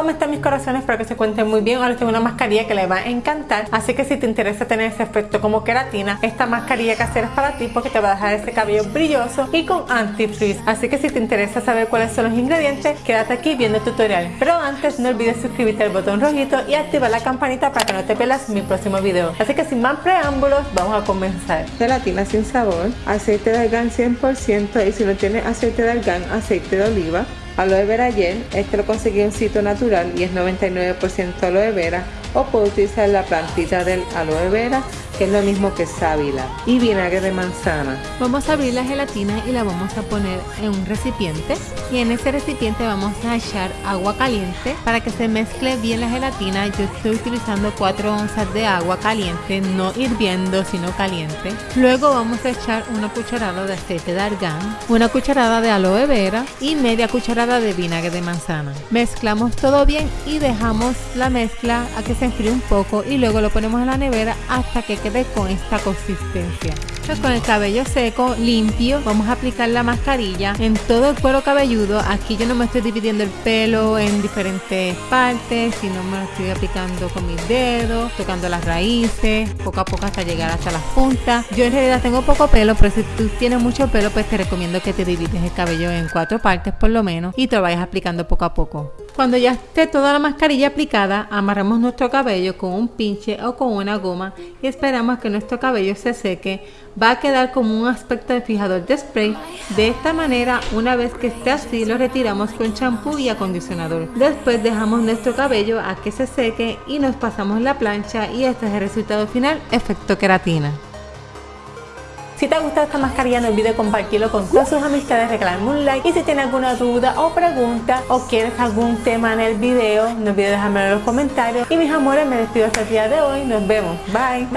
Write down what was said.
¿Cómo están mis corazones? Espero que se cuenten muy bien. Ahora tengo una mascarilla que les va a encantar. Así que si te interesa tener ese efecto como queratina, esta mascarilla casera es para ti porque te va a dejar ese cabello brilloso y con anti-freeze. Así que si te interesa saber cuáles son los ingredientes, quédate aquí viendo el tutorial. Pero antes no olvides suscribirte al botón rojito y activar la campanita para que no te pierdas mi próximo video. Así que sin más preámbulos, vamos a comenzar. Gelatina sin sabor, aceite de argán 100% y si no tienes aceite de argán, aceite de oliva, aloe vera gel, este lo conseguí en sitio natural y es 99% aloe vera o puedo utilizar la plantita del aloe vera que es lo mismo que sábila y vinagre de manzana. Vamos a abrir la gelatina y la vamos a poner en un recipiente y en ese recipiente vamos a echar agua caliente para que se mezcle bien la gelatina. Yo estoy utilizando 4 onzas de agua caliente, no hirviendo sino caliente. Luego vamos a echar una cucharada de aceite de argán, una cucharada de aloe vera y media cucharada de vinagre de manzana. Mezclamos todo bien y dejamos la mezcla a que se enfríe un poco y luego lo ponemos en la nevera hasta que quede con esta consistencia. Con el cabello seco, limpio, vamos a aplicar la mascarilla en todo el cuero cabelludo. Aquí yo no me estoy dividiendo el pelo en diferentes partes, sino me lo estoy aplicando con mis dedos, tocando las raíces, poco a poco hasta llegar hasta las puntas. Yo en realidad tengo poco pelo, pero si tú tienes mucho pelo, pues te recomiendo que te divides el cabello en cuatro partes por lo menos y te lo vayas aplicando poco a poco. Cuando ya esté toda la mascarilla aplicada, amarramos nuestro cabello con un pinche o con una goma y esperamos que nuestro cabello se seque. Va a quedar como un aspecto de fijador de spray. De esta manera, una vez que esté así, lo retiramos con champú y acondicionador. Después dejamos nuestro cabello a que se seque y nos pasamos la plancha y este es el resultado final, efecto queratina. Si te ha gustado esta mascarilla no olvides compartirlo con todas sus amistades, regalarme un like y si tienes alguna duda o pregunta o quieres algún tema en el video no olvides dejármelo en los comentarios y mis amores me despido hasta el día de hoy, nos vemos, bye